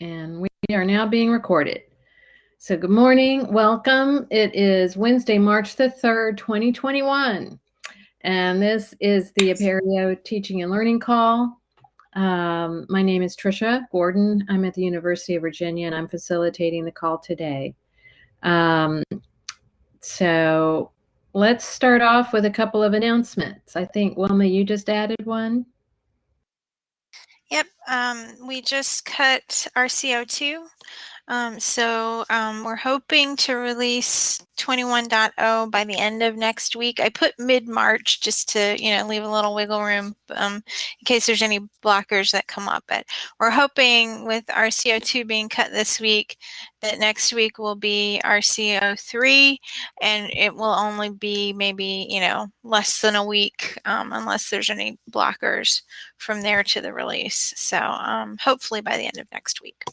and we are now being recorded. So good morning, welcome. It is Wednesday, March the 3rd, 2021. And this is the Apereo Teaching and Learning Call. Um, my name is Trisha Gordon. I'm at the University of Virginia and I'm facilitating the call today. Um, so let's start off with a couple of announcements. I think, Wilma, you just added one. Um, we just cut our CO2. Um, so um, we're hoping to release 21.0 by the end of next week. I put mid-March just to, you know, leave a little wiggle room um, in case there's any blockers that come up. But we're hoping with our CO2 being cut this week that next week will be our CO3 and it will only be maybe, you know, less than a week um, unless there's any blockers from there to the release. So um, hopefully by the end of next week.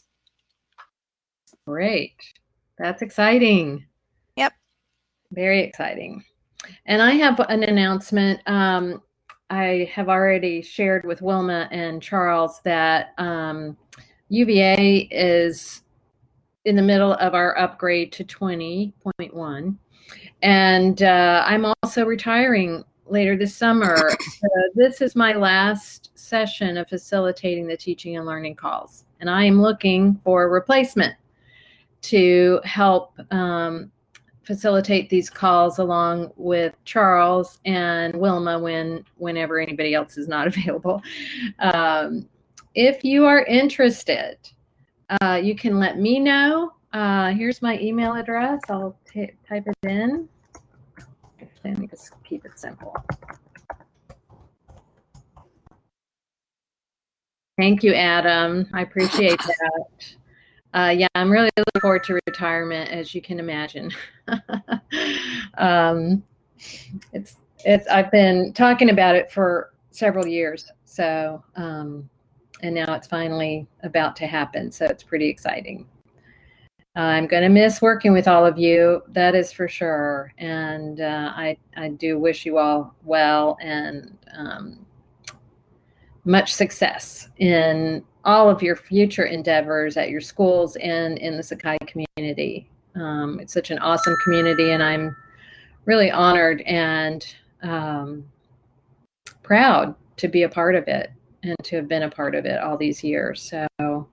Great. That's exciting. Yep. Very exciting. And I have an announcement. Um, I have already shared with Wilma and Charles that um, UVA is in the middle of our upgrade to 20.1. And uh, I'm also retiring later this summer. so this is my last session of facilitating the teaching and learning calls. And I am looking for a replacement to help um, facilitate these calls along with Charles and Wilma when whenever anybody else is not available. Um, if you are interested, uh, you can let me know. Uh, here's my email address. I'll type it in. Let me just keep it simple. Thank you, Adam. I appreciate that. Uh, yeah, I'm really looking forward to retirement, as you can imagine. um, it's it's I've been talking about it for several years, so um, and now it's finally about to happen. So it's pretty exciting. I'm going to miss working with all of you, that is for sure. And uh, I I do wish you all well and um, much success in all of your future endeavors at your schools and in the Sakai community. Um, it's such an awesome community, and I'm really honored and um, proud to be a part of it and to have been a part of it all these years. So,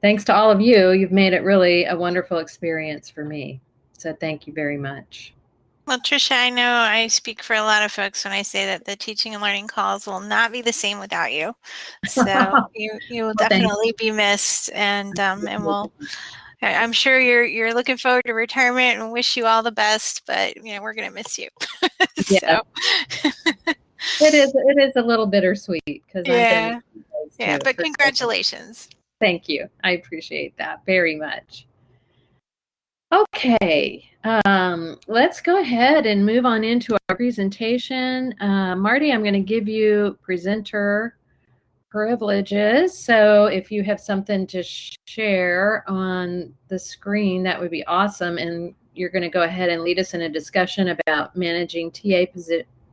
thanks to all of you. You've made it really a wonderful experience for me. So, thank you very much. Well, Tricia, I know I speak for a lot of folks when I say that the teaching and learning calls will not be the same without you. So you you will well, definitely be missed, and um, and we'll. I'm sure you're you're looking forward to retirement and wish you all the best, but you know we're gonna miss you. yeah. it is it is a little bittersweet because yeah yeah but congratulations. Thank you. I appreciate that very much. Okay, um, let's go ahead and move on into our presentation. Uh, Marty, I'm going to give you presenter privileges. So if you have something to share on the screen, that would be awesome. And you're going to go ahead and lead us in a discussion about managing TA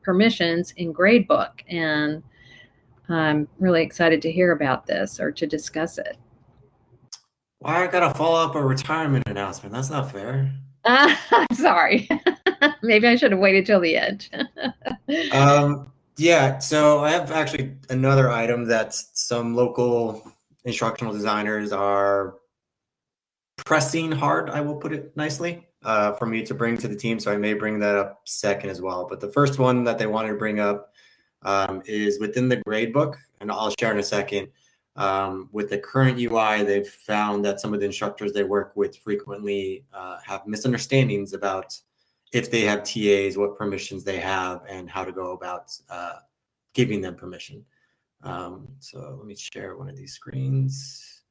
permissions in Gradebook. And I'm really excited to hear about this or to discuss it. Why I gotta follow up a retirement announcement? That's not fair. Uh, sorry. Maybe I should have waited till the end. um, yeah, so I have actually another item that some local instructional designers are pressing hard, I will put it nicely, uh, for me to bring to the team. So I may bring that up second as well. But the first one that they wanted to bring up um, is within the grade book, and I'll share in a second. Um, with the current UI, they've found that some of the instructors they work with frequently uh, have misunderstandings about if they have TAs, what permissions they have, and how to go about uh, giving them permission. Um, so let me share one of these screens.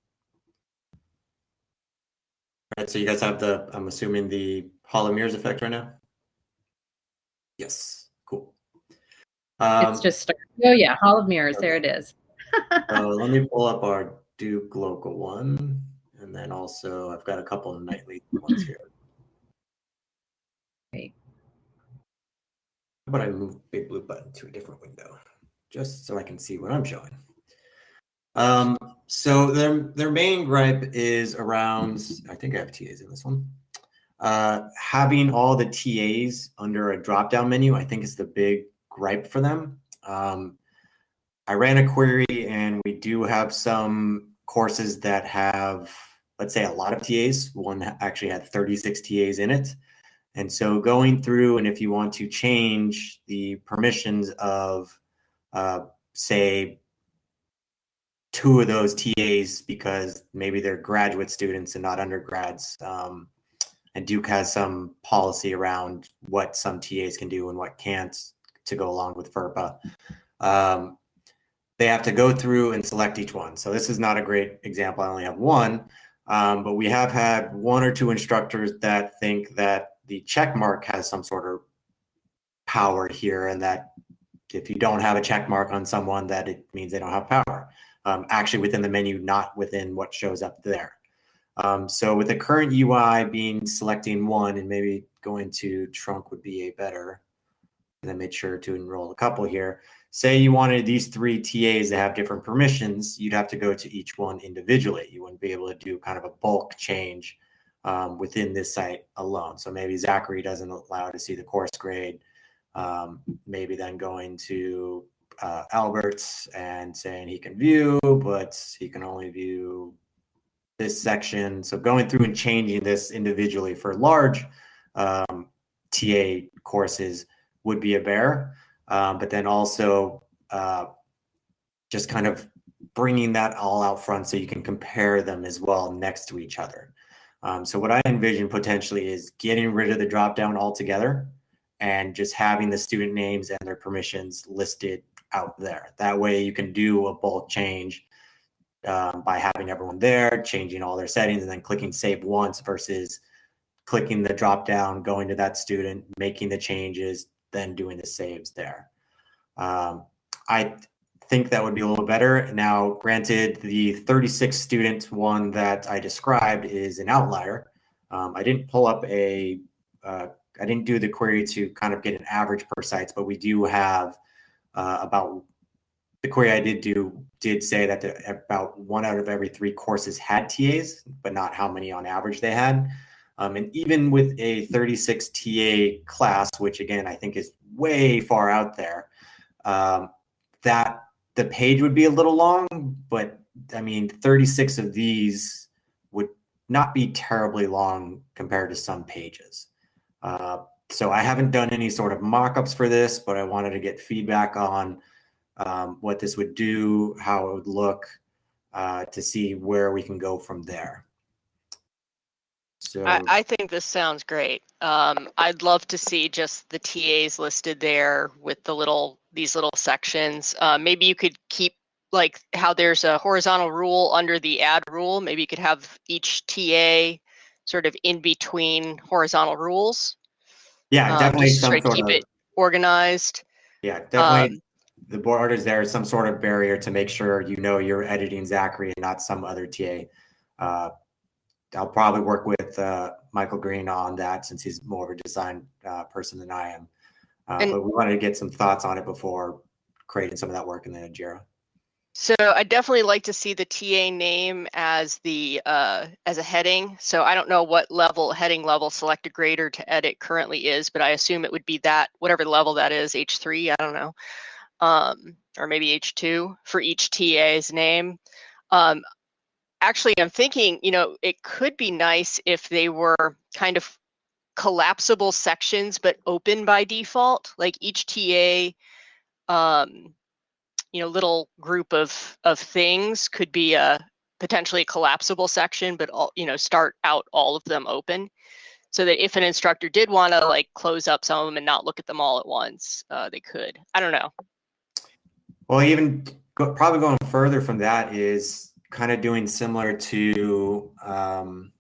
All right, so you guys have the, I'm assuming the Hall of Mirrors effect right now? Yes, cool. Um, it's just, oh yeah, Hall of Mirrors, okay. there it is uh, let me pull up our Duke local one. And then also I've got a couple of nightly ones here. Great. How about I move Big Blue Button to a different window just so I can see what I'm showing. Um, so their their main gripe is around. I think I have TAs in this one. Uh, having all the TAs under a drop down menu, I think is the big gripe for them. Um, I ran a query, and we do have some courses that have, let's say, a lot of TAs. One actually had 36 TAs in it. And so going through, and if you want to change the permissions of, uh, say, two of those TAs because maybe they're graduate students and not undergrads. Um, and Duke has some policy around what some TAs can do and what can't to go along with FERPA. Um, they have to go through and select each one. So this is not a great example. I only have one, um, but we have had one or two instructors that think that the check mark has some sort of power here and that if you don't have a check mark on someone that it means they don't have power um, actually within the menu, not within what shows up there. Um, so with the current UI being selecting one and maybe going to trunk would be a better, and then make sure to enroll a couple here. Say you wanted these three TAs to have different permissions, you'd have to go to each one individually. You wouldn't be able to do kind of a bulk change um, within this site alone. So maybe Zachary doesn't allow to see the course grade. Um, maybe then going to uh, Alberts and saying he can view, but he can only view this section. So going through and changing this individually for large um, TA courses would be a bear. Um, but then also uh, just kind of bringing that all out front so you can compare them as well next to each other. Um, so what I envision potentially is getting rid of the drop down altogether and just having the student names and their permissions listed out there. That way you can do a bulk change um, by having everyone there, changing all their settings, and then clicking save once versus clicking the drop down, going to that student, making the changes, then doing the saves there. Um, I think that would be a little better. Now, granted, the 36 student one that I described is an outlier. Um, I didn't pull up a, uh, I didn't do the query to kind of get an average per sites, but we do have uh, about the query I did do did say that the, about one out of every three courses had TAs, but not how many on average they had. Um, and even with a 36 TA class, which again I think is way far out there, um, that the page would be a little long. But I mean, 36 of these would not be terribly long compared to some pages. Uh, so I haven't done any sort of mock-ups for this, but I wanted to get feedback on um, what this would do, how it would look, uh, to see where we can go from there. So I, I think this sounds great. Um, I'd love to see just the TAs listed there with the little these little sections. Uh, maybe you could keep like how there's a horizontal rule under the add rule. Maybe you could have each TA sort of in between horizontal rules. Yeah, um, definitely some sort keep of, it organized. Yeah, definitely. Um, the board is there some sort of barrier to make sure you know you're editing Zachary and not some other TA. Uh, I'll probably work with uh, Michael Green on that since he's more of a design uh, person than I am. Uh, and, but we wanted to get some thoughts on it before creating some of that work in the Jira. So I definitely like to see the TA name as the uh, as a heading. So I don't know what level heading level selected grader to edit currently is, but I assume it would be that whatever level that is, H3. I don't know, um, or maybe H2 for each TA's name. Um, actually, I'm thinking, you know, it could be nice if they were kind of collapsible sections, but open by default. Like each TA um, you know little group of of things could be a potentially a collapsible section but all you know start out all of them open so that if an instructor did want to like close up some of them and not look at them all at once uh, they could i don't know well even go, probably going further from that is kind of doing similar to um,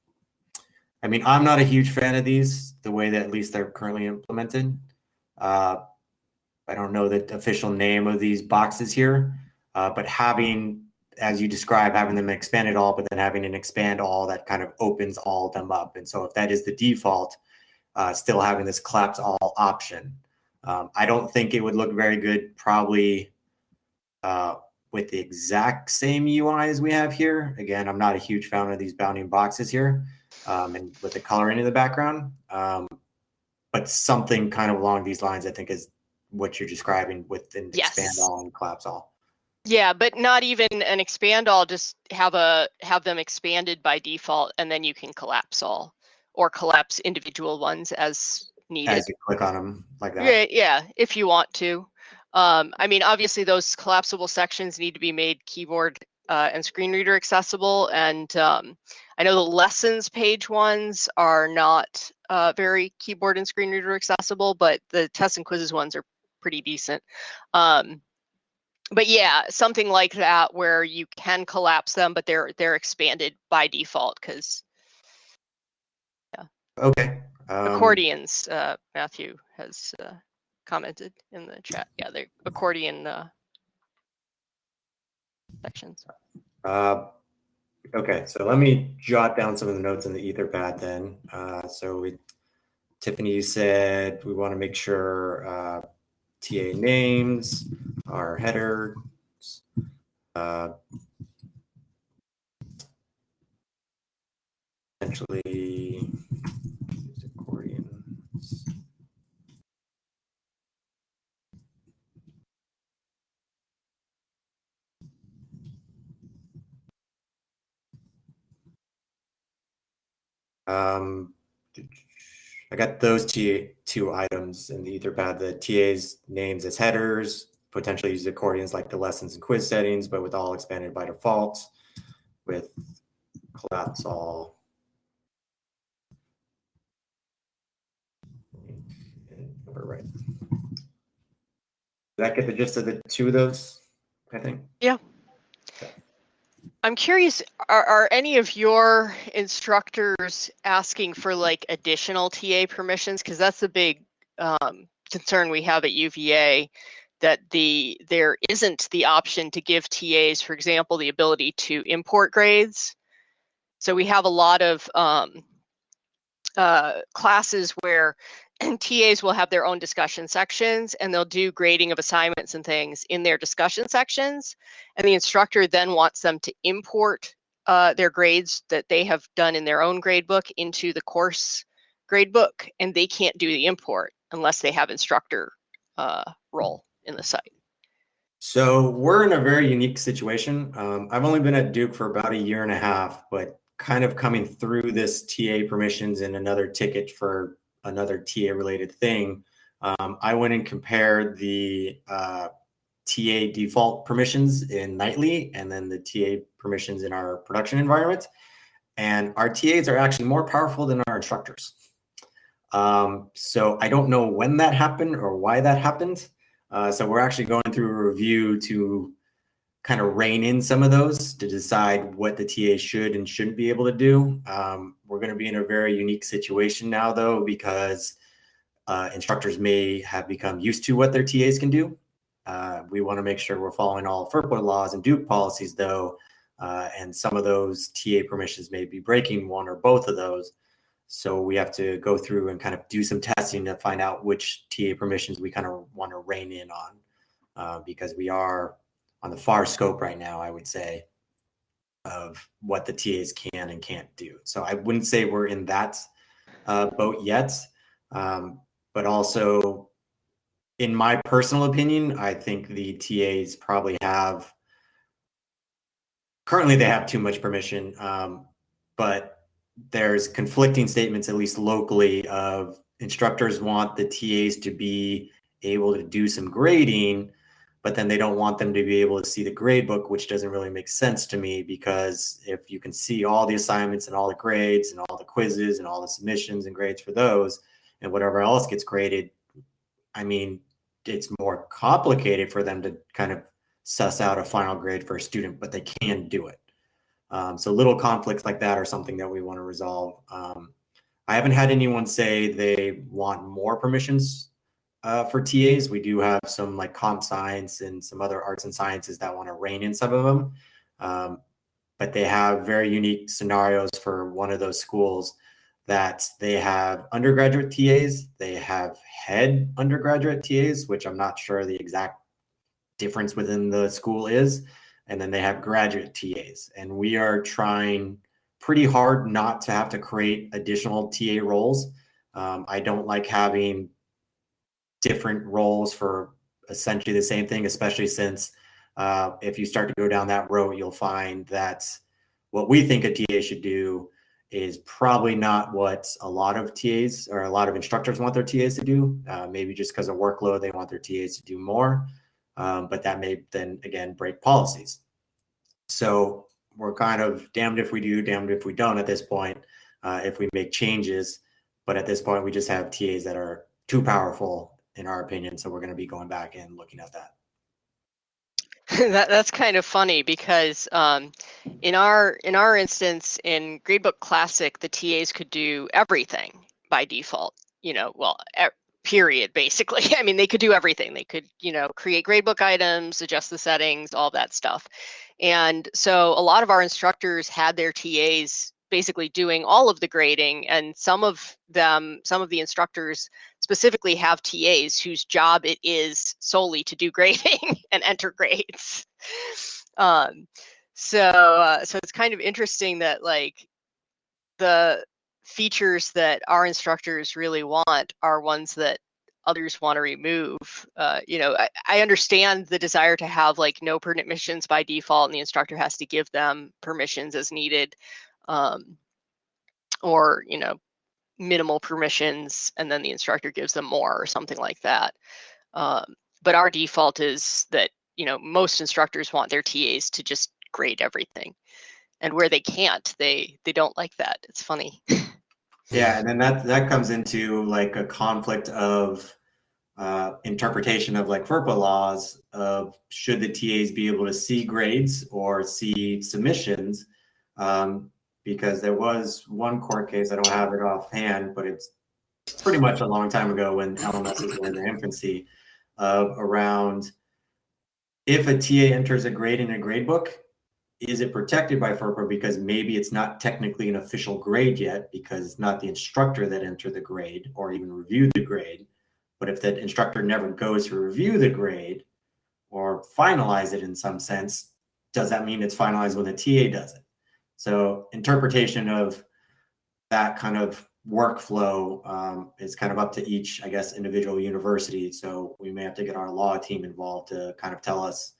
i mean i'm not a huge fan of these the way that at least they're currently implemented uh, I don't know the official name of these boxes here, uh, but having, as you describe, having them expand it all, but then having an expand all that kind of opens all of them up. And so if that is the default, uh, still having this collapse all option. Um, I don't think it would look very good probably uh, with the exact same UI as we have here. Again, I'm not a huge fan of these bounding boxes here um, and with the coloring in the background. Um, but something kind of along these lines, I think, is what you're describing with an Yes. expand all and collapse all. Yeah, but not even an expand all, just have a, have them expanded by default and then you can collapse all or collapse individual ones as needed. As you click on them like that. Yeah, yeah, if you want to. Um, I mean, obviously those collapsible sections need to be made keyboard uh, and screen reader accessible. And um, I know the lessons page ones are not uh, very keyboard and screen reader accessible, but the tests and quizzes ones are pretty decent. Um, but yeah, something like that where you can collapse them, but they're they're expanded by default because Yeah. Okay. Um, accordions. Uh, Matthew has uh, commented in the chat. Yeah, the accordion uh, sections. Uh, okay, so let me jot down some of the notes in the Etherpad then. Uh, so we, Tiffany, you said we want to make sure uh, TA names are headers. Uh, essentially, use accordions. Um, I got those two, two items in the Etherpad, the TA's names as headers, potentially use accordions like the lessons and quiz settings, but with all expanded by default with collapse all. Right. Did that get the gist of the two of those, I think? I'm curious, are, are any of your instructors asking for like additional TA permissions? Because that's a big um, concern we have at UVA that the there isn't the option to give TAs, for example, the ability to import grades. So we have a lot of um, uh, classes where TAs will have their own discussion sections and they'll do grading of assignments and things in their discussion sections. And the instructor then wants them to import uh, their grades that they have done in their own gradebook into the course gradebook. And they can't do the import unless they have instructor uh, role in the site. So we're in a very unique situation. Um, I've only been at Duke for about a year and a half, but kind of coming through this TA permissions and another ticket for another TA related thing, um, I went and compared the uh, TA default permissions in Nightly and then the TA permissions in our production environment. And our TAs are actually more powerful than our instructors. Um, so I don't know when that happened or why that happened. Uh, so we're actually going through a review to kind of rein in some of those to decide what the TA should and shouldn't be able to do. Um, we're going to be in a very unique situation now, though, because uh, instructors may have become used to what their TAs can do. Uh, we want to make sure we're following all FERPA laws and Duke policies, though, uh, and some of those TA permissions may be breaking one or both of those. So we have to go through and kind of do some testing to find out which TA permissions we kind of want to rein in on, uh, because we are on the far scope right now, I would say, of what the TAs can and can't do. So I wouldn't say we're in that uh, boat yet, um, but also, in my personal opinion, I think the TAs probably have currently they have too much permission, um, but there's conflicting statements, at least locally, of instructors want the TAs to be able to do some grading, but then they don't want them to be able to see the grade book, which doesn't really make sense to me because if you can see all the assignments and all the grades and all the quizzes and all the submissions and grades for those and whatever else gets graded, I mean, it's more complicated for them to kind of suss out a final grade for a student, but they can do it. Um, so little conflicts like that are something that we want to resolve. Um, I haven't had anyone say they want more permissions uh, for TAs. We do have some like comp science and some other arts and sciences that want to rein in some of them. Um, but they have very unique scenarios for one of those schools that they have undergraduate TAs, they have head undergraduate TAs, which I'm not sure the exact difference within the school is. and then they have graduate TAs. And we are trying pretty hard not to have to create additional TA roles. Um, I don't like having different roles for essentially the same thing, especially since uh, if you start to go down that road, you'll find that what we think a TA should do is probably not what a lot of TAs or a lot of instructors want their TAs to do. Uh, maybe just because of workload, they want their TAs to do more. Um, but that may then again break policies. So we're kind of damned if we do, damned if we don't at this point, uh, if we make changes. But at this point, we just have TAs that are too powerful, in our opinion. So we're going to be going back and looking at that. that that's kind of funny because um, in our in our instance in Gradebook Classic, the TAs could do everything by default. You know, well, e period. Basically, I mean, they could do everything. They could, you know, create gradebook items, adjust the settings, all that stuff. And so a lot of our instructors had their TAs basically doing all of the grading and some of them some of the instructors specifically have tas whose job it is solely to do grading and enter grades um, so uh, so it's kind of interesting that like the features that our instructors really want are ones that others want to remove. Uh, you know, I, I, understand the desire to have like no permissions by default, and the instructor has to give them permissions as needed, um, or you know, minimal permissions, and then the instructor gives them more or something like that. Um, but our default is that you know most instructors want their TAs to just grade everything, and where they can't, they they don't like that. It's funny. Yeah, and then that that comes into like a conflict of uh, interpretation of like FERPA laws of should the TAs be able to see grades or see submissions? Um, because there was one court case, I don't have it offhand, but it's pretty much a long time ago when LMSs were in their infancy, of around if a TA enters a grade in a grade book, is it protected by FERPA because maybe it's not technically an official grade yet because it's not the instructor that entered the grade or even reviewed the grade. But if that instructor never goes to review the grade or finalize it in some sense, does that mean it's finalized when the TA does it? So interpretation of that kind of workflow um, is kind of up to each, I guess, individual university. So we may have to get our law team involved to kind of tell us,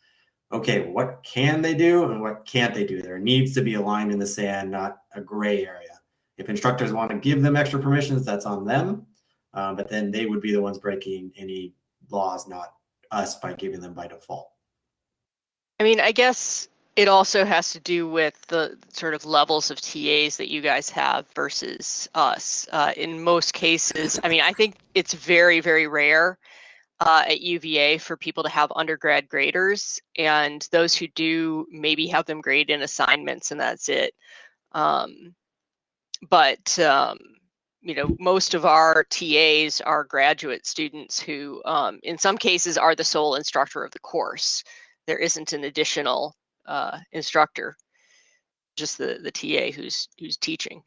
okay, what can they do and what can't they do? There needs to be a line in the sand, not a gray area. If instructors want to give them extra permissions, that's on them. Um, but then they would be the ones breaking any laws, not us by giving them by default. I mean, I guess it also has to do with the sort of levels of TAs that you guys have versus us. Uh, in most cases, I mean, I think it's very, very rare uh, at UVA for people to have undergrad graders, and those who do maybe have them grade in assignments, and that's it. Um, but um, you know, most of our TAs are graduate students who, um, in some cases, are the sole instructor of the course. There isn't an additional uh, instructor, just the the TA who's who's teaching.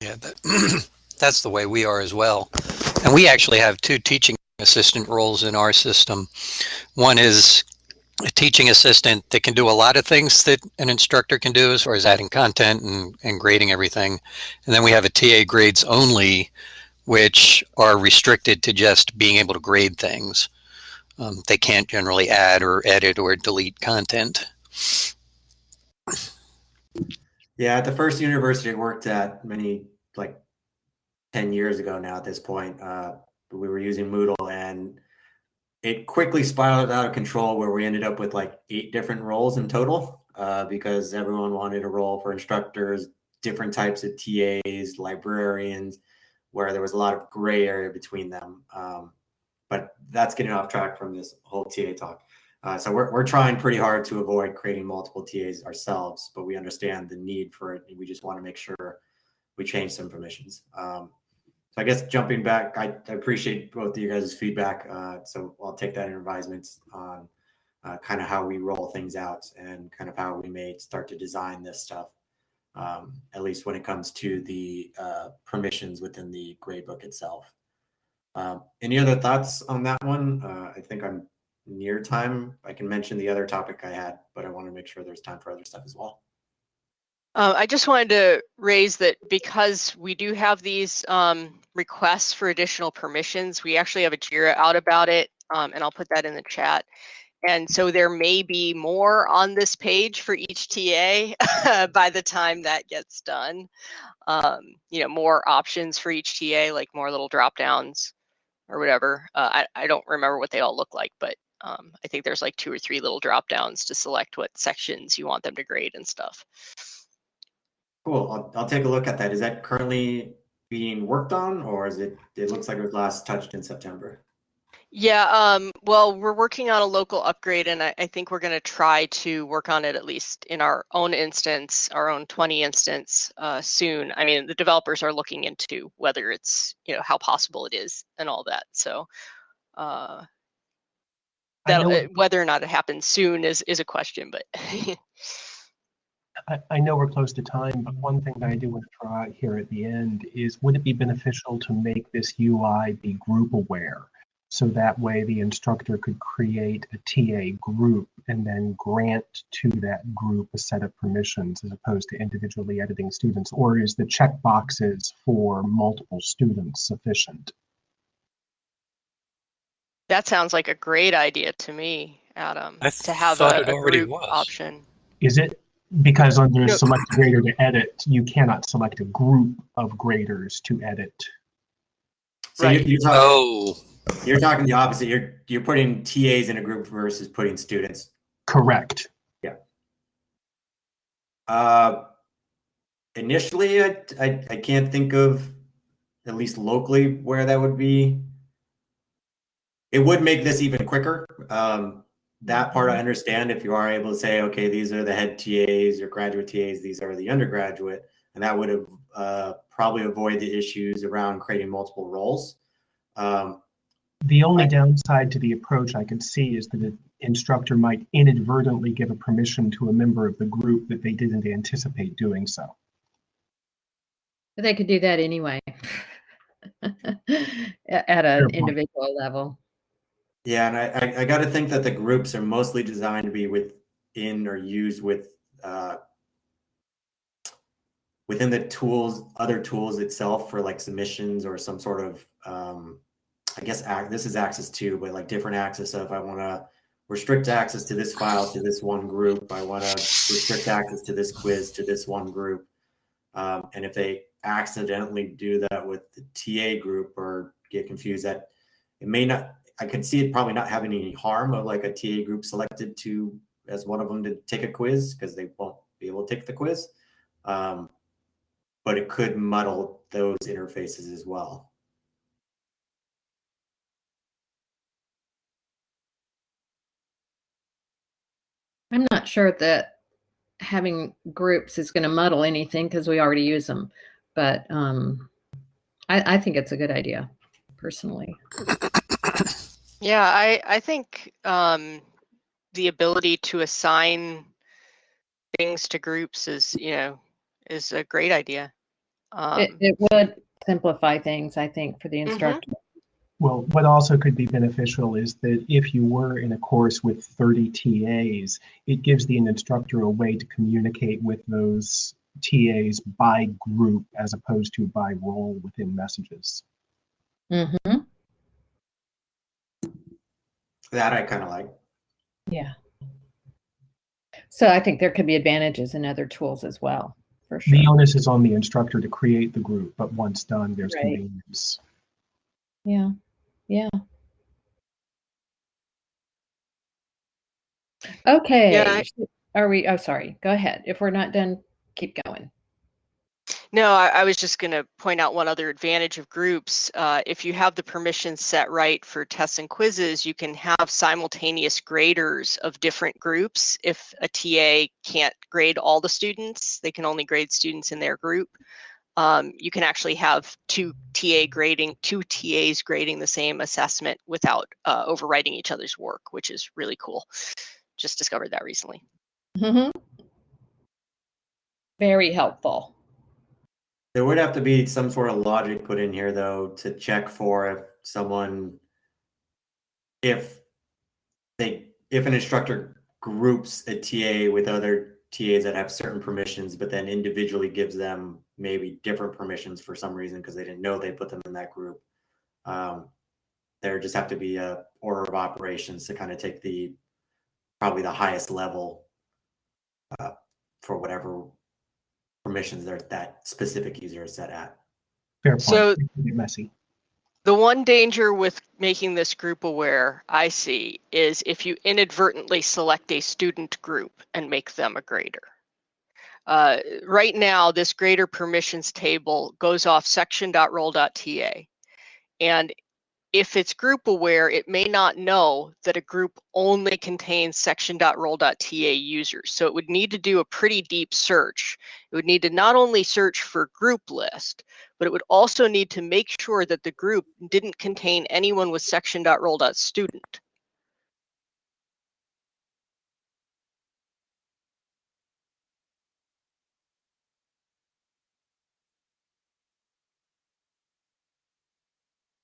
Yeah, that, that's the way we are as well. And we actually have two teaching assistant roles in our system. One is a teaching assistant that can do a lot of things that an instructor can do as far as adding content and, and grading everything. And then we have a TA grades only, which are restricted to just being able to grade things. Um, they can't generally add or edit or delete content. Yeah, at the first university I worked at many, like 10 years ago now at this point, uh, we were using Moodle and it quickly spiraled out of control where we ended up with like eight different roles in total uh, because everyone wanted a role for instructors, different types of TAs, librarians, where there was a lot of gray area between them. Um, but that's getting off track from this whole TA talk. Uh, so we're, we're trying pretty hard to avoid creating multiple TAs ourselves, but we understand the need for it. we just want to make sure we change some permissions. Um, so I guess jumping back, I, I appreciate both of you guys' feedback. Uh, so I'll take that in advisement on uh, kind of how we roll things out and kind of how we may start to design this stuff, um, at least when it comes to the uh, permissions within the gradebook itself. Um, any other thoughts on that one? Uh, I think I'm near time, I can mention the other topic I had, but I want to make sure there's time for other stuff as well. Uh, I just wanted to raise that because we do have these um, requests for additional permissions, we actually have a JIRA out about it, um, and I'll put that in the chat. And so there may be more on this page for each TA by the time that gets done. Um, you know, more options for each TA, like more little drop downs or whatever. Uh, I, I don't remember what they all look like, but um, I think there's like two or three little drop downs to select what sections you want them to grade and stuff. Cool. I'll, I'll take a look at that. Is that currently being worked on or is it, it looks like it was last touched in September? Yeah, um, well, we're working on a local upgrade, and I, I think we're going to try to work on it at least in our own instance, our own 20 instance uh, soon. I mean, the developers are looking into whether it's, you know, how possible it is and all that. So uh, that know- whether or not it happens soon is is a question, but I, I know we're close to time, but one thing that I do want to try here at the end is would it be beneficial to make this UI be group aware? So that way the instructor could create a TA group and then grant to that group a set of permissions as opposed to individually editing students? Or is the check boxes for multiple students sufficient? that sounds like a great idea to me, Adam, I to have thought a, a group was. option. Is it because under No. select grader to edit, you cannot select a group of graders to edit? So you- Right. you're, talking, Oh, you're talking the opposite. You're, you're putting TAs in a group versus putting students. Correct. Uh, initially, I, I, I can't think of, at least locally, where that would be. It would make this even quicker. Um, that part I understand if you are able to say, okay, these are the head TAs or graduate TAs, these are the undergraduate, and that would have uh, probably avoid the issues around creating multiple roles. Um, The only downside to the approach I could see is that an instructor might inadvertently give a permission to a member of the group that they didn't anticipate doing so. But They could do that anyway. At an individual level. Yeah, and I, I, I got to think that the groups are mostly designed to be within or used with uh, within the tools, other tools itself for like submissions or some sort of, um, I guess this is access to, but like different access of I want to restrict access to this file to this one group. I want to restrict access to this quiz to this one group. Um, and if they accidentally do that with the TA group or get confused, that it may not I can see it probably not having any harm of like a TA group selected to as one of them to take a quiz because they won't be able to take the quiz. Um, but it could muddle those interfaces as well. I'm not sure that having groups is going to muddle anything because we already use them. But um, I, I think it's a good idea, personally. Yeah, I I think um, the ability to assign things to groups is you know is a great idea. Um, It, it would simplify things, I think, for the Mhm. instructor. Well, what also could be beneficial is that if you were in a course with 30 TAs, it gives the instructor a way to communicate with those TAs by group as opposed to by role within messages. hmm That I kind of like. Yeah. So I think there could be advantages in other tools as well, for sure. The onus is on the instructor to create the group, but once done, there's Right. convenience. Yeah. Yeah. Okay. I- Are we, oh, sorry. Go ahead. If we're not done, keep going. No, I, I was just going to point out one other advantage of groups. Uh, if you have the permissions set right for tests and quizzes, you can have simultaneous graders of different groups. If a TA can't grade all the students, they can only grade students in their group. Um, you can actually have two TA grading, two TAs grading the same assessment without uh, overwriting each other's work, which is really cool. Just discovered that recently. Mhm. Very helpful. There would have to be some sort of logic put in here though to check for if someone if they if an instructor groups a TA with other TAs that have certain permissions, but then individually gives them maybe different permissions for some reason because they didn't know they put them in that group. Um, there just have to be a order of operations to kind of take the probably the highest level uh, for whatever permissions that that specific user is set at. Fair point. So- It can get messy. The one danger with making this group aware I see is if you inadvertently select a student group and make them a grader. Uh, right now, this grader permissions table goes off section.role.ta. And if it's group aware, it may not know that a group only contains section.role.ta users. So it would need to do a pretty deep search. It would need to not only search for group list, but it would also need to make sure that the group didn't contain anyone with section.role.student.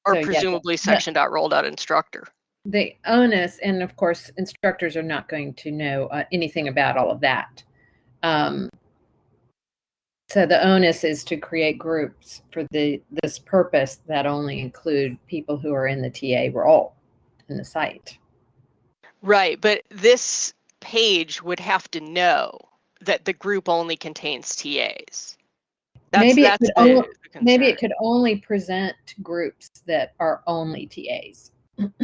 Or So, yeah, presumably the- section.role.instructor. the onus, and of course, instructors are not going to know uh, anything about all of that. Um, so the onus is to create groups for the this purpose that only include people who are in the TA role in the site. Right, but this page would have to know that the group only contains TAs. That's, Maybe it could only- Maybe it could only present groups that are only TAs.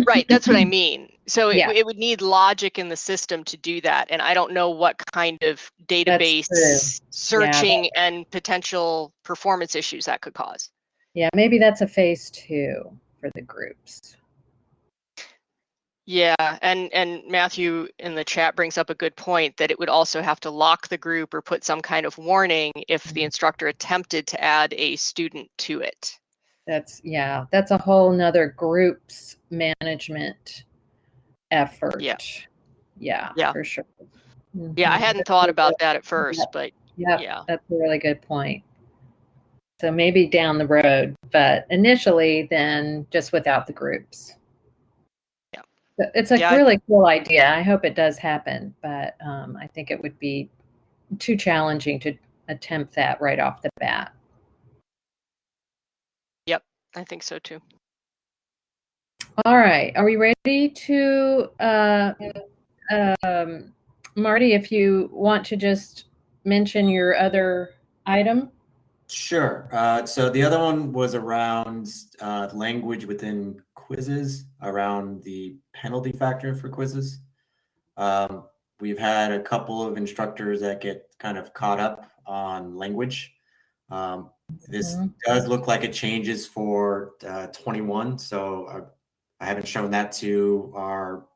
Right, that's what I mean. So it, Yeah. it would need logic in the system to do that. And I don't know what kind of database searching and potential performance issues that could cause. Yeah, maybe that's a phase two for the groups. Yeah, and and Matthew in the chat brings up a good point that it would also have to lock the group or put some kind of warning if Mm-hmm. the instructor attempted to add a student to it. That's yeah, that's a whole nother groups management effort. Yeah. Yeah. Yeah. for sure. Yeah, I hadn't thought about that at first, but Yep, yeah. that's a really good point. So maybe down the road, but initially, then just without the groups. Yeah. So It's a Yeah, I- really cool idea. I hope it does happen, but um, I think it would be too challenging to attempt that right off the bat. I think so too. All right, are we ready to, uh, um, Marty, if you want to just mention your other item? Sure. Uh, so the other one was around uh, language within quizzes, around the penalty factor for quizzes. Um, we've had a couple of instructors that get kind of caught up on language. Um, this Mhm. does look like it changes for uh, 21, so uh, I haven't shown that to our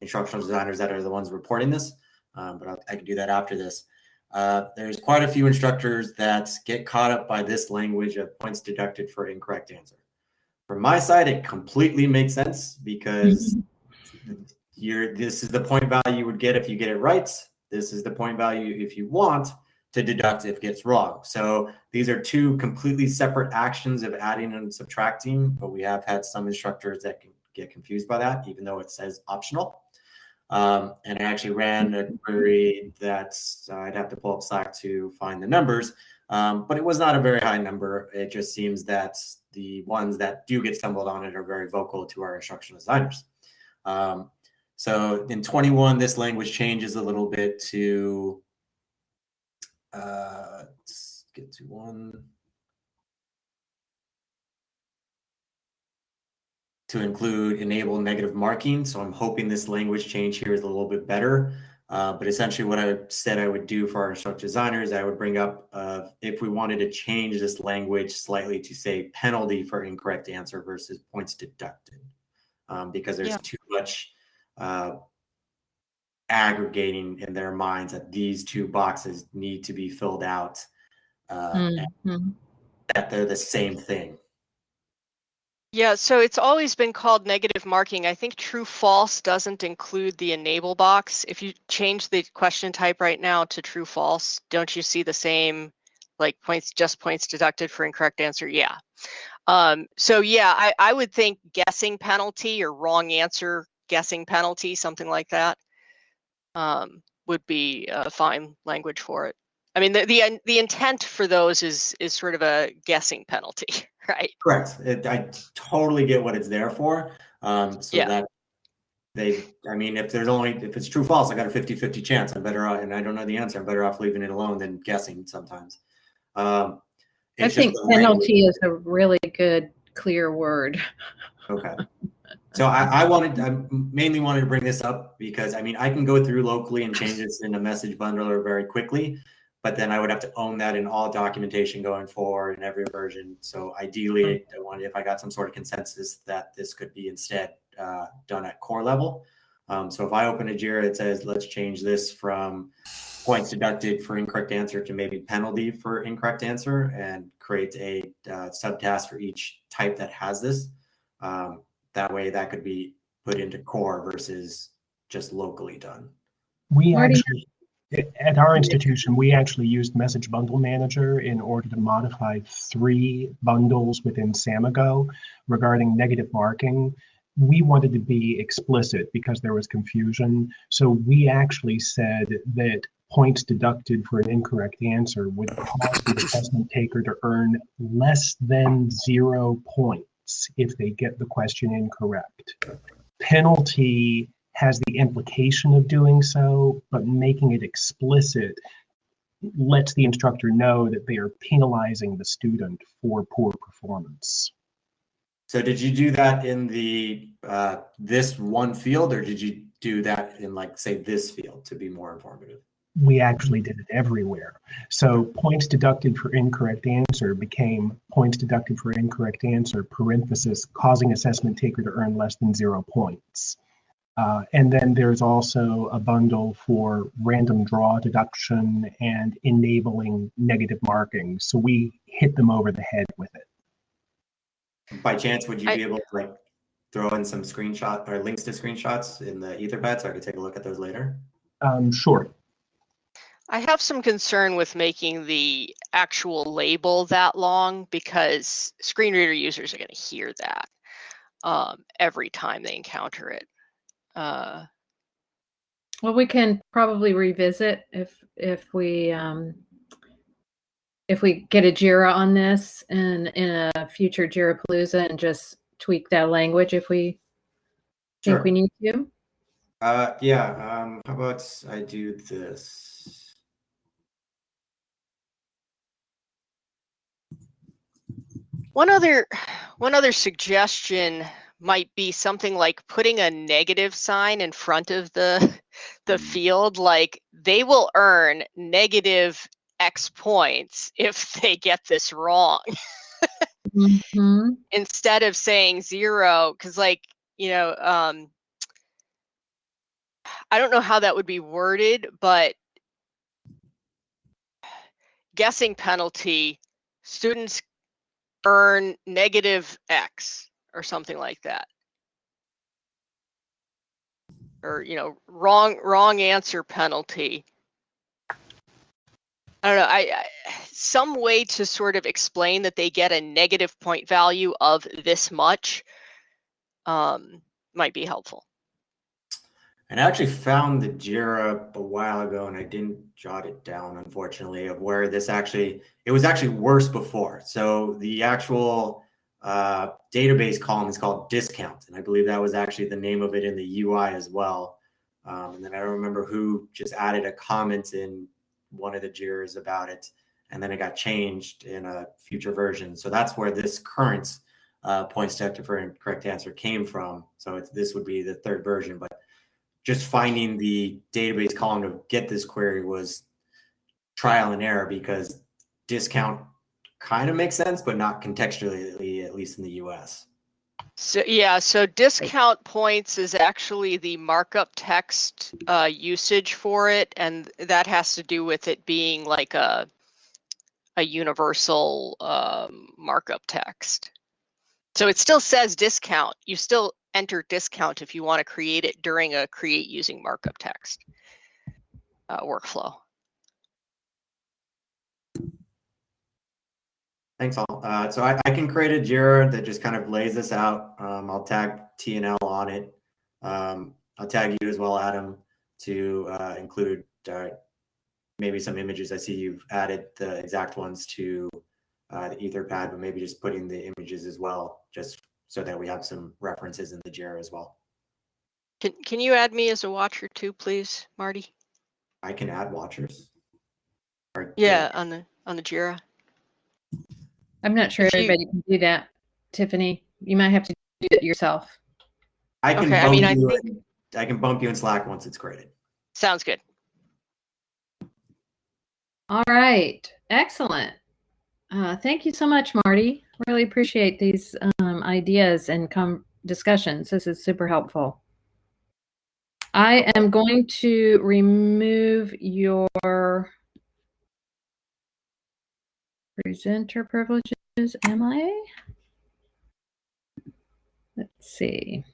instructional designers that are the ones reporting this, um, but I'll, I can do that after this. Uh, there's quite a few instructors that get caught up by this language of points deducted for incorrect answer. From my side, it completely makes sense because you're this is the point value you would get if you get it right. This is the point value if you want to deduct if gets wrong. So these are two completely separate actions of adding and subtracting, but we have had some instructors that can get confused by that, even though it says optional. Um, and I actually ran a query that uh, I'd have to pull up Slack to find the numbers, um, but it was not a very high number. It just seems that the ones that do get stumbled on it are very vocal to our instructional designers. Um, so in 21, this language changes a little bit to, uh, let's get to one. to include enable negative marking. So I'm hoping this language change here is a little bit better. Uh, but essentially what I said I would do for our instructor designers, I would bring up uh, if we wanted to change this language slightly to say penalty for incorrect answer versus points deducted. Um, because there's Yeah. too much uh, aggregating in their minds that these two boxes need to be filled out uh, and Mhm. that they're the same thing. Yeah, so it's always been called negative marking. I think true false doesn't include the enable box. If you change the question type right now to true false, don't you see the same like points just points deducted for incorrect answer? Yeah. Um, so yeah, I, I would think guessing penalty or wrong answer guessing penalty, something like that, um, would be a fine language for it. I mean, the, the the intent for those is is sort of a guessing penalty, right? Correct. It, I totally get what it's there for. Um, so Yeah. that they, I mean, if there's only, if it's true, false, I got a 50, 50 chance. I'm better off, and I don't know the answer. I'm better off leaving it alone than guessing sometimes. Um, I think the language. penalty is a really good, clear word. Okay. So I, I wanted, I mainly wanted to bring this up because I mean, I can go through locally and change this in a message bundler very quickly, but then I would have to own that in all documentation going forward in every version. So ideally, I wanted, if I got some sort of consensus that this could be instead uh, done at core level. Um, so if I open a JIRA, it says, let's change this from points deducted for incorrect answer to maybe penalty for incorrect answer and create a uh, subtask for each type that has this. Um, that way that could be put into core versus just locally done. We actually, at our institution, we actually used Message Bundle Manager in order to modify three bundles within Samigo regarding negative marking. We wanted to be explicit because there was confusion. So we actually said that points deducted for an incorrect answer would cause the assessment taker to earn less than zero points if they get the question incorrect. Penalty has the implication of doing so, but making it explicit lets the instructor know that they are penalizing the student for poor performance. So did you do that in the uh, this one field, or did you do that in like say this field to be more informative? We actually did it everywhere. So points deducted for incorrect answer became points deducted for incorrect answer, parenthesis, causing assessment taker to earn less than zero points. Uh, and then there's also a bundle for random draw deduction and enabling negative marking. So we hit them over the head with it. By chance, would you I- be able to like throw in some screenshot or links to screenshots in the Etherpad so I could take a look at those later? Um, sure. I have some concern with making the actual label that long because screen reader users are going to hear that um, every time they encounter it. Uh, Well, we can probably revisit if if we um, if we get a Jira on this and in a future Jira Palooza and just tweak that language if we think we need to. Uh, yeah. Um, how about I do this? One other one other suggestion might be something like putting a negative sign in front of the the field like they will earn negative x points if they get this wrong Mhm. instead of saying zero because like you know um i don't know how that would be worded but guessing penalty students earn negative x or something like that. Or you know wrong wrong answer penalty. I don't know I, I some way to sort of explain that they get a negative point value of this much um might be helpful And I actually found the JIRA a while ago, and I didn't jot it down, unfortunately, of where this actually it was actually worse before. So the actual uh, database column is called discount, and I believe that was actually the name of it in the UI as well. Um, and then I don't remember who just added a comment in one of the JIRAs about it, and then it got changed in a future version. So that's where this current uh, points deducted for correct answer came from. So this would be the third version, but just finding the database column to get this query was trial and error because discount kind of makes sense, but not contextually, at least in the US. So yeah, so discount points is actually the markup text uh, usage for it, and that has to do with it being like a a universal um, markup text. So it still says discount. You still enter discount if you want to create it during a create using markup text uh, workflow. Thanks all. Uh, so I, I can create a JIRA that just kind of lays this out. Um, I'll tag TNL on it. Um, I'll tag you as well, Adam, to uh, include uh, maybe some images. I see you've added the exact ones to uh, the Etherpad, but maybe just putting the images as well, just so that we have some references in the JIRA as well. Can, can you add me as a watcher too, please, Marty? I can add watchers. Or- Yeah, on the, on the JIRA. I'm not sure If you- everybody can do that, Tiffany. You might have to do it yourself. I can Okay, I bump mean, I you. think- in- I can bump you in Slack once it's created. Sounds good. All right, excellent. Uh, thank you so much, Marty. Really appreciate these um, ideas and com- discussions. This is super helpful. I am going to remove your presenter privileges. Am I? Let's see.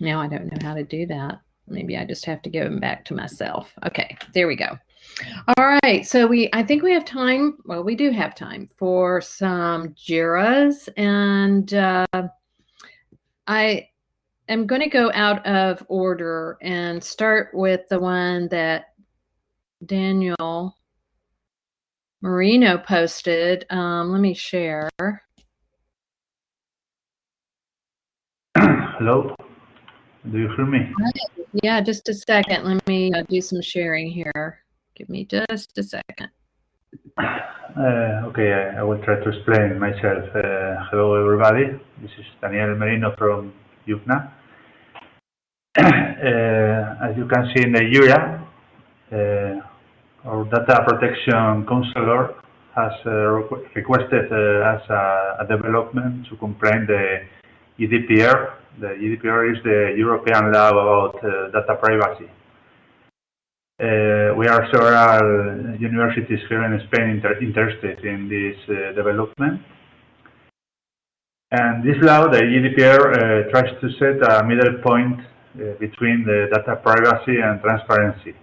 Now I don't know how to do that. Maybe I just have to give them back to myself. Okay, there we go. All right, so we I think we have time. Well, we do have time for some Jiras, and uh, I am going to go out of order and start with the one that Daniel Merino posted. Um, let me share. Hello, do you hear me? Yeah, just a second. Let me uh, do some sharing here. Give me just a second. Uh, okay, I, I will try to explain myself. Uh, hello, everybody. This is Daniel Merino from UPNA. uh, as you can see in the Jira, uh, our data protection counselor has uh, requ- requested us a, a development to comply the GDPR. The GDPR is the European law about uh, data privacy. Uh, we are several universities here in Spain inter interested in this uh, development. And this law, the GDPR, uh, tries to set a middle point between the data privacy and transparency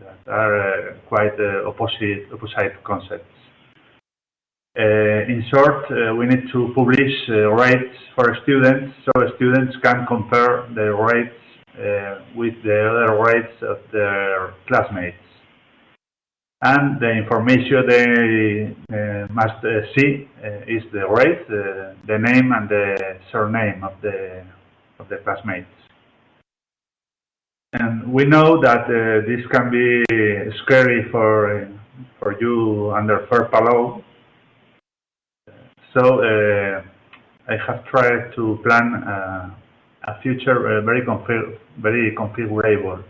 that are quite opposite, opposite concepts. In short, we need to publish rates for students so students can compare the rates with the other rates of their classmates. And the information they uh, must uh, see uh, is the rate, uh, the name, and the surname of the of the classmates. And we know that uh, this can be scary for for you under FERPA law. So uh, I have tried to plan uh, a future uh, very config very configurable.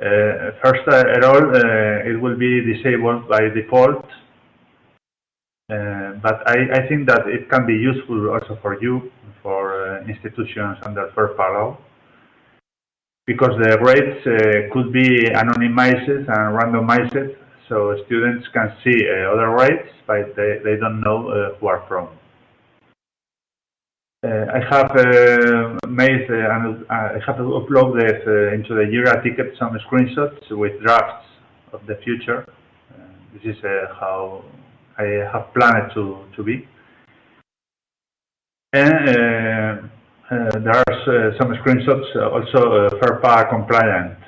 Uh, first of all, uh, it will be disabled by default, but I, I think that it can be useful also for you, for institutions under FERPA law, because the rates uh, could be anonymized and randomized, so students can see uh, other rates, but they, they don't know uh, who are from. Uh, I have uh, made uh, and I have uploaded into the Jira ticket some screenshots with drafts of the future. This is how I have planned to, to be. And there are some screenshots also FERPA compliant.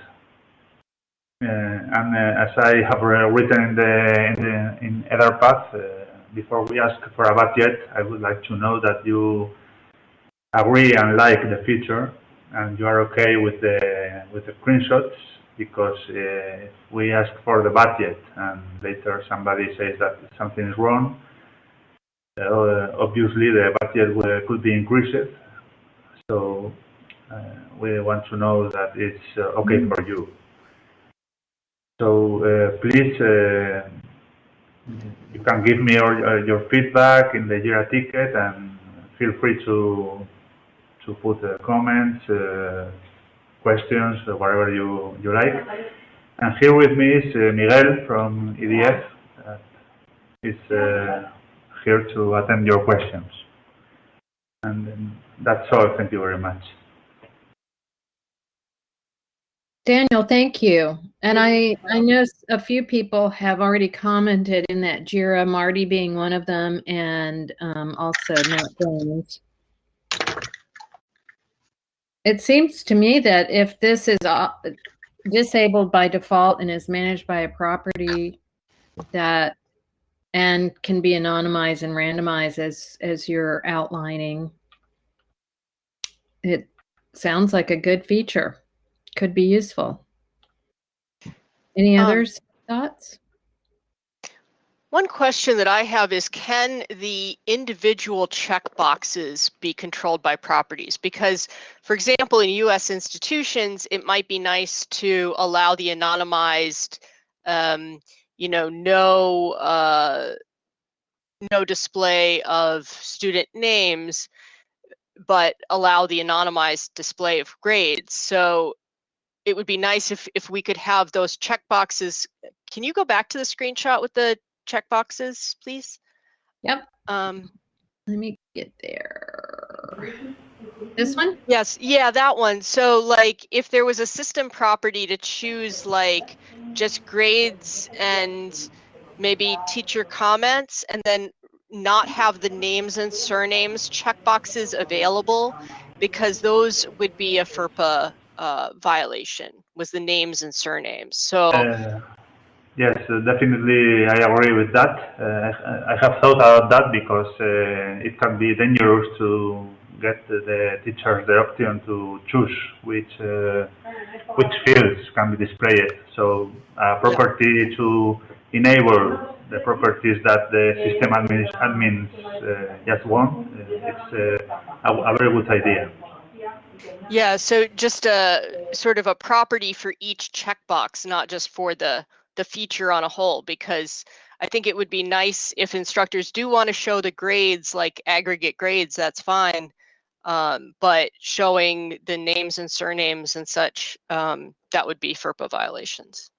Uh, and uh, as I have written in the in, the, in uh, before we ask for a budget, I would like to know that you agree and like the feature and you are okay with the with the screenshots because uh, if we ask for the budget and later somebody says that something is wrong uh, obviously the budget will, could be increased. So uh, we want to know that it's uh, okay for you. So uh, please uh, you can give me your, uh, your feedback in the Jira ticket and feel free to to put uh, comments, uh, questions, uh, whatever you, you like. And here with me is Miguel from EDF. Is here to attend your questions. And that's all. Thank you very much. Daniel, thank you. And I, I know a few people have already commented in that Jira, Marty being one of them, and um, also Matt Jones. It seems to me that if this is uh, disabled by default and is managed by a property that and can be anonymized and randomized as as you're outlining, it sounds like a good feature. Could be useful. Any Um, others thoughts? One question that I have is can the individual checkboxes be controlled by properties? Because, for example, in US institutions, it might be nice to allow the anonymized, um, you know, no, uh, no display of student names, but allow the anonymized display of grades. So it would be nice if, if we could have those checkboxes. Can you go back to the screenshot with the checkboxes, please? Yep. Um, Let me get there. This one? yes, yeah, that one. So like if there was a system property to choose like just grades and maybe teacher comments and then not have the names and surnames checkboxes available because those would be a FERPA uh, violation was the names and surnames. So Uh, yes, uh, definitely, I agree with that. Uh, I, have thought about that because uh, it can be dangerous to get the, teachers the option to choose which uh, which fields can be displayed. So, a property to enable the properties that the system admin, admins uh, just want, uh, it's a, a very good idea. Yeah, so just a sort of a property for each checkbox, not just for the the feature on a whole, because I think it would be nice if instructors do want to show the grades, like aggregate grades, that's fine. Um, but showing the names and surnames and such, um, that would be FERPA violations.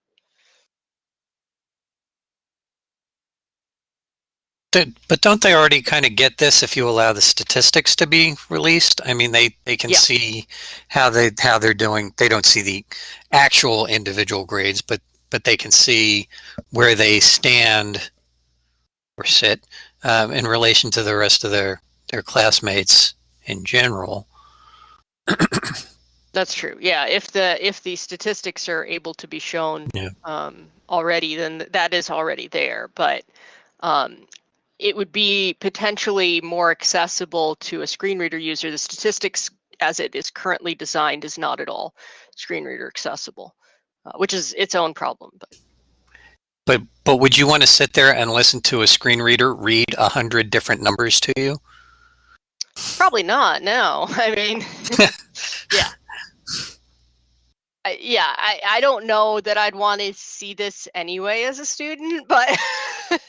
But don't they already kind of get this if you allow the statistics to be released? I mean, they, they can Yeah. see how they how they're doing. They don't see the actual individual grades, but but they can see where they stand or sit um, in relation to the rest of their their classmates in general. That's true. Yeah, if the if the statistics are able to be shown Yeah. um, already, then that is already there. But um, it would be potentially more accessible to a screen reader user. The statistics, as it is currently designed, is not at all screen reader accessible, uh, which is its own problem. But But but would you want to sit there and listen to a screen reader read a hundred different numbers to you? probably not. No, I mean, yeah. I, yeah, I, I don't know that I'd want to see this anyway as a student, but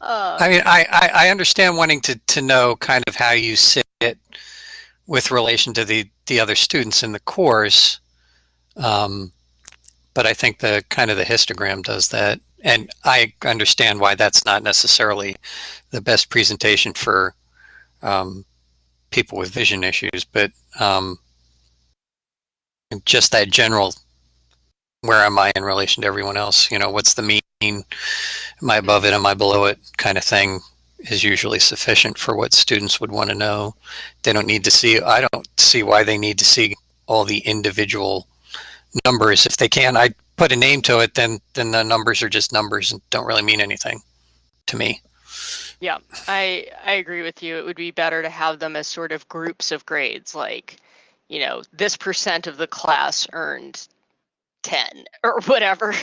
uh, I mean, I, I, I understand wanting to, to know kind of how you sit with relation to the, the other students in the course. Um, but I think the kind of the histogram does that. And I understand why that's not necessarily the best presentation for um, people with vision issues, but um, just that general where am I in relation to everyone else? You know, what's the mean? Am I above it? Am I below it? Kind of thing is usually sufficient for what students would want to know. They don't need to see, I don't see why they need to see all the individual numbers. If they can, I put a name to it, then, then the numbers are just numbers and don't really mean anything to me. Yeah, I I agree with you. It would be better to have them as sort of groups of grades, like, you know, this percent of the class earned 10 or whatever.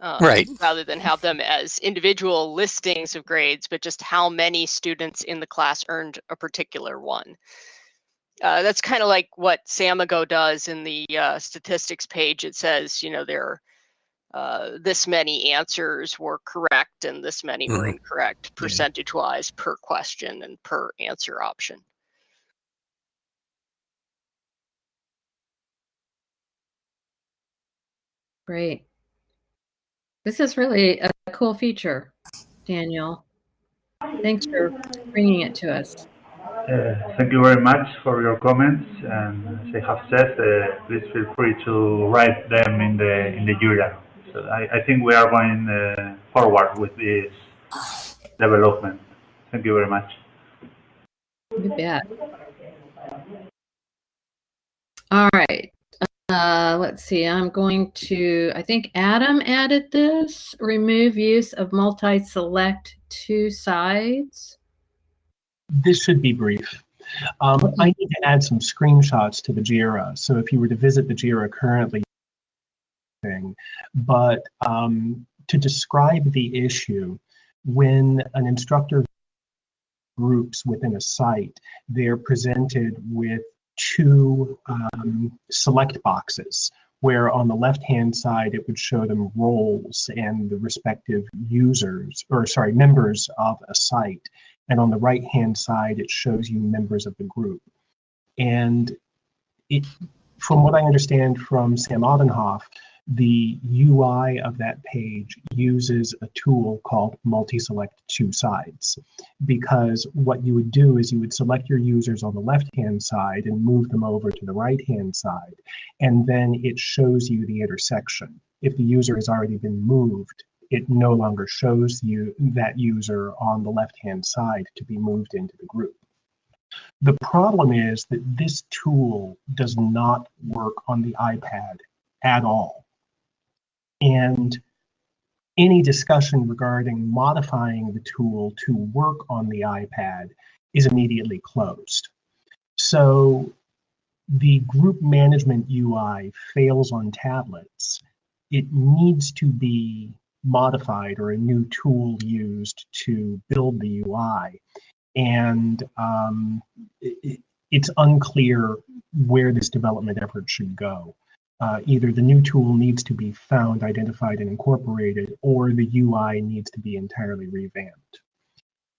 Um, Right. Rather than have them as individual listings of grades, but just how many students in the class earned a particular one. Uh, that's kind of like what Samigo does in the uh, statistics page. It says, you know, there are uh, this many answers were correct and this many were Mhm. incorrect percentage wise per question and per answer option. Great. This is really a cool feature, Daniel. Thanks for bringing it to us. Uh, thank you very much for your comments, and as I have said, uh, please feel free to write them in the in the Jira. So I, I think we are going uh, forward with this development. Thank you very much. Bet. All right. Uh, let's see. I'm going to, I think Adam added this. Remove use of multi-select two sides. This should be brief. Um, I need to add some screenshots to the JIRA. So if you were to visit the JIRA currently, but um, to describe the issue, when an instructor groups within a site, they're presented with two um, select boxes where on the left hand side it would show them roles and the respective users or sorry members of a site and on the right hand side it shows you members of the group. And it from what i understand from sam Ottenhoff, the UI of that page uses a tool called multi-select two sides. Because what you would do is you would select your users on the left-hand side and move them over to the right-hand side. And then it shows you the intersection. If the user has already been moved, it no longer shows you that user on the left-hand side to be moved into the group. The problem is that this tool does not work on the iPad at all. And any discussion regarding modifying the tool to work on the iPad is immediately closed. So the group management UI fails on tablets. It needs to be modified or a new tool used to build the UI. And um, it, it's unclear where this development effort should go uh, either the new tool needs to be found, identified, and incorporated, or the UI needs to be entirely revamped.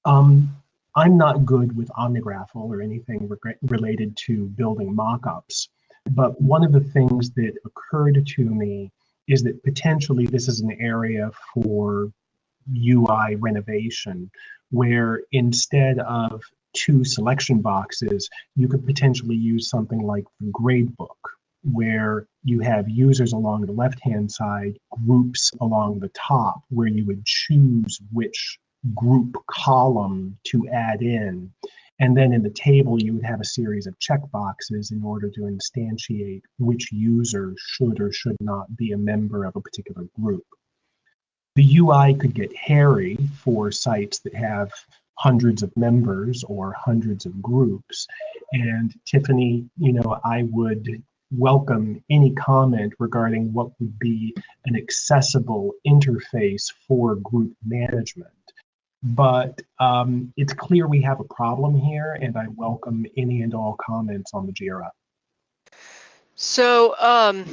Um, I'm not good with OmniGraffle or anything re related to building mockups, but one of the things that occurred to me is that potentially this is an area for UI renovation, where instead of two selection boxes, you could potentially use something like the gradebook, where you have users along the left-hand side, groups along the top, where you would choose which group column to add in. And then in the table, you would have a series of checkboxes in order to instantiate which user should or should not be a member of a particular group. The UI could get hairy for sites that have hundreds of members or hundreds of groups. And Tiffany, you know, I would welcome any comment regarding what would be an accessible interface for group management. But um, it's clear we have a problem here, and I welcome any and all comments on the JIRA. So um,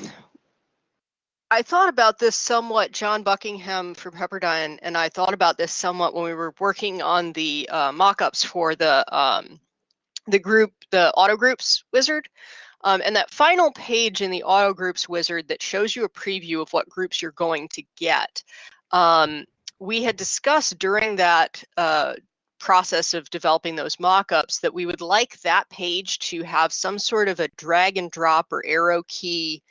I thought about this somewhat, John Buckingham from Pepperdine, and I thought about this somewhat when we were working on the uh, mock-ups for the um, the group, the auto groups wizard. Um, and that final page in the auto groups wizard that shows you a preview of what groups you're going to get. Um, we had discussed during that uh, process of developing those mockups that we would like that page to have some sort of a drag and drop or arrow key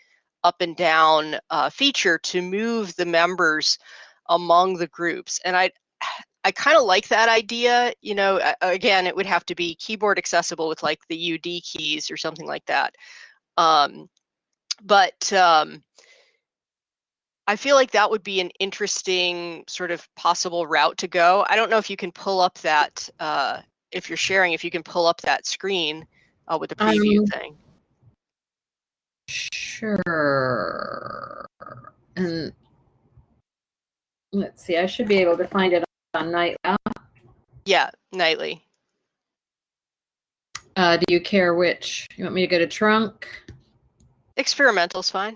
up and down uh, feature to move the members among the groups. And I, I kind of like that idea. You know, again, it would have to be keyboard accessible with like the UD keys or something like that. Um, but um, I feel like that would be an interesting sort of possible route to go. I don't know if you can pull up that, uh, if you're sharing, if you can pull up that screen uh, with the preview um, thing. Sure. And let's see, I should be able to find it on night Yeah, nightly. Uh, do you care which? You want me to go to trunk? Experimental's fine.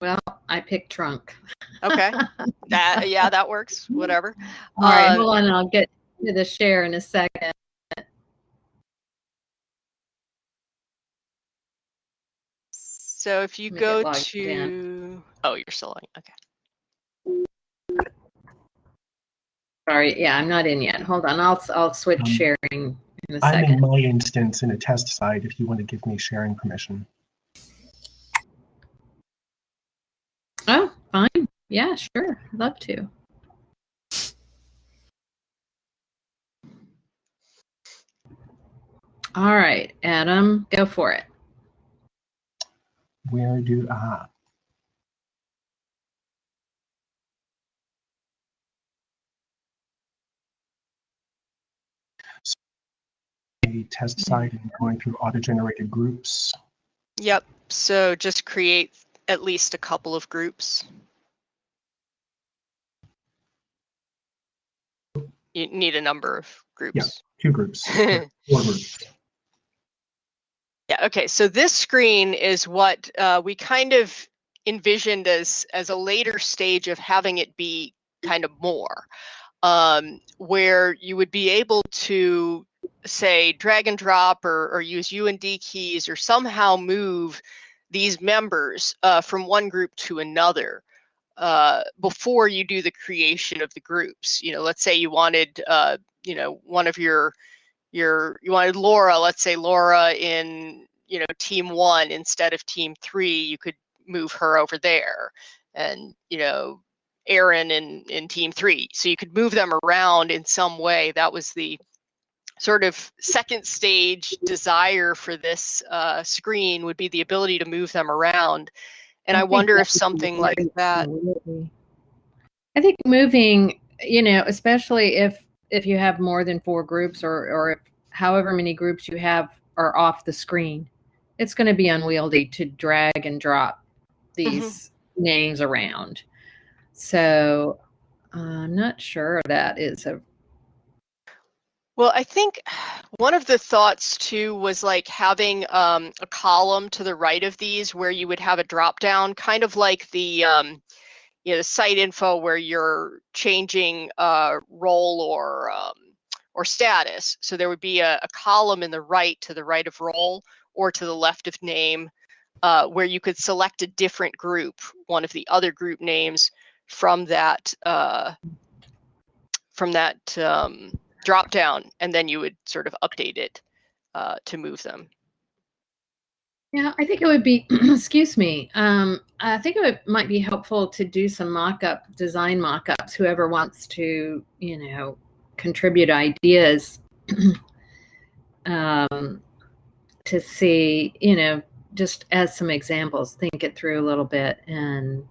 Well, I picked trunk. Okay. that yeah, that works. Whatever. All uh, right, hold on, I'll get to the share in a second. So if you go to, in. oh, you're still on. Okay. Sorry, yeah, I'm not in yet. Hold on, I'll I'll switch um, sharing in a I'm second. in my instance in a test site if you want to give me sharing permission. Oh, fine. Yeah, sure. I'd Love to. All right, Adam, go for it. Where do, I? ah. A test site and going through auto-generated groups. Yep. So just create at least a couple of groups. You need a number of groups. Two groups, four groups. Yeah, okay, so this screen is what uh, we kind of envisioned as as a later stage of having it be kind of more, um, where you would be able to say drag and drop or, or use UND keys or somehow move these members uh, from one group to another uh, before you do the creation of the groups. You know, let's say you wanted, uh, you know, one of your your you wanted Laura, let's say Laura in you know team one instead of team three, you could move her over there, and you know Aaron in in team three, so you could move them around in some way. That was the sort of second stage desire for this uh, screen would be the ability to move them around. And I, I wonder if something like that. I think moving, you know, especially if if you have more than four groups or or if however many groups you have are off the screen, it's going to be unwieldy to drag and drop these mm-hmm. names around. So I'm not sure that is a well, I think one of the thoughts too was like having um, a column to the right of these where you would have a drop down, kind of like the um, you know site info where you're changing uh, role or um, or status. So there would be a, a, column in the right to the right of role or to the left of name uh, where you could select a different group, one of the other group names from that uh, from that um, drop down, and then you would sort of update it uh, to move them. Yeah, I think it would be, excuse me, um, I think it would, might be helpful to do some mock-up, design mock-ups, whoever wants to, you know, contribute ideas um, to see, you know, just as some examples, think it through a little bit and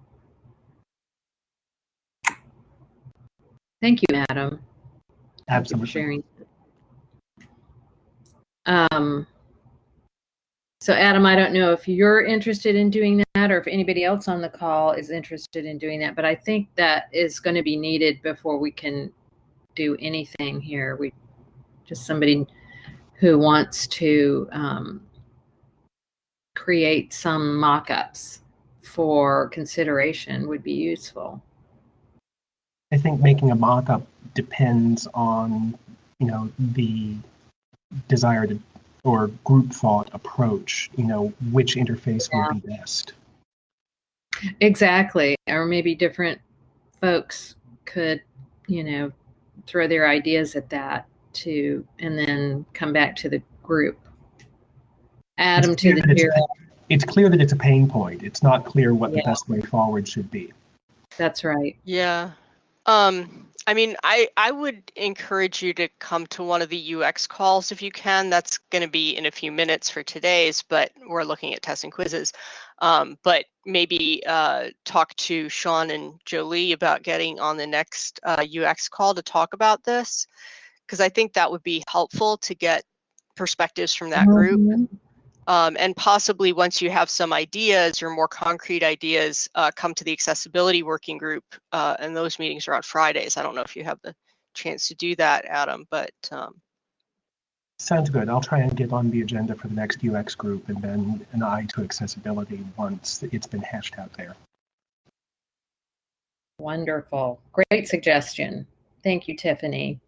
thank you, Adam. Absolutely. sharing. Um, so Adam, I don't know if you're interested in doing that or if anybody else on the call is interested in doing that, but I think that is going to be needed before we can do anything here. We just somebody who wants to um, create some mock-ups for consideration would be useful. I think making a mock-up depends on, you know, the desired or group thought approach, you know, which interface yeah. would be best. Exactly. Or maybe different folks could, you know, throw their ideas at that to and then come back to the group. Adam to the it's, it's, clear that it's a pain point. It's not clear what yeah. the best way forward should be. That's right. Yeah. Um, I mean, I, I would encourage you to come to one of the UX calls if you can. That's going to be in a few minutes for today's, but we're looking at tests and quizzes. Um, but maybe uh, talk to Sean and Jolie about getting on the next uh, UX call to talk about this, because I think that would be helpful to get perspectives from that group. Um, and possibly once you have some ideas or more concrete ideas, uh, come to the accessibility working group. Uh, and those meetings are on Fridays. I don't know if you have the chance to do that, Adam, but. Um... Sounds good. I'll try and get on the agenda for the next UX group and then an eye to accessibility once it's been hashed out there. Wonderful. Great suggestion. Thank you, Tiffany.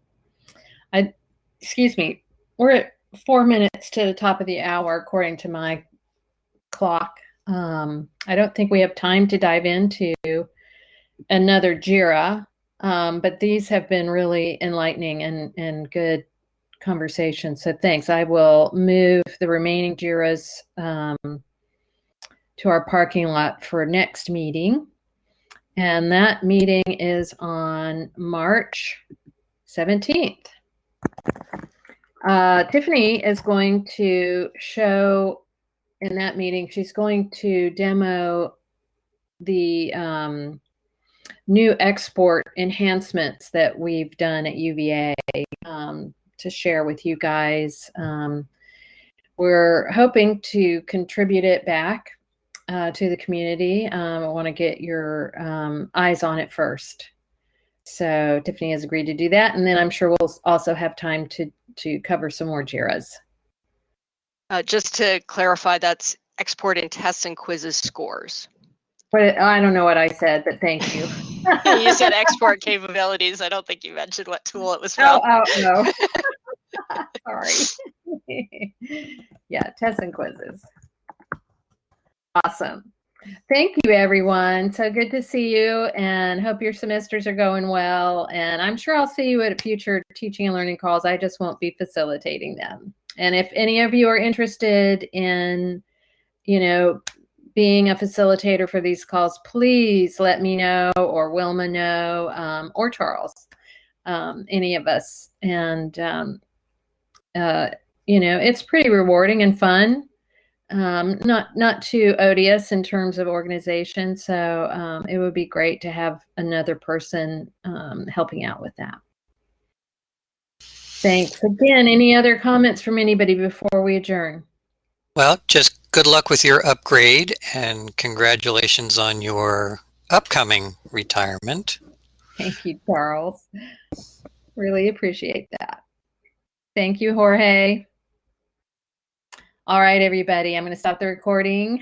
I, excuse me, we're at four minutes to the top of the hour, according to my clock. Um, I don't think we have time to dive into another JIRA, um, but these have been really enlightening and, and good conversations. So thanks. I will move the remaining JIRAs um, to our parking lot for next meeting. And that meeting is on March 17th. Uh, Tiffany is going to show in that meeting, she's going to demo the um, new export enhancements that we've done at UVA um, to share with you guys. Um, we're hoping to contribute it back uh, to the community. Um, I want to get your um, eyes on it first. So Tiffany has agreed to do that, and then I'm sure we'll also have time to to cover some more JIRAs. Uh, just to clarify, that's export exporting tests and quizzes scores. But I don't know what I said, but thank you. you said export capabilities. I don't think you mentioned what tool it was Oh, from. oh no. Sorry. yeah, tests and quizzes. Awesome. Thank you, everyone. So good to see you and hope your semesters are going well. And I'm sure I'll see you at future teaching and learning calls. I just won't be facilitating them. And if any of you are interested in, you know, being a facilitator for these calls, please let me know or Wilma know um, or Charles, um, any of us. And, um, uh, you know, it's pretty rewarding and fun um, not not too odious in terms of organization. So um, it would be great to have another person um, helping out with that. Thanks again. Any other comments from anybody before we adjourn? Well, just good luck with your upgrade and congratulations on your upcoming retirement. Thank you, Charles. Really appreciate that. Thank you, Jorge. All right, everybody, I'm going to stop the recording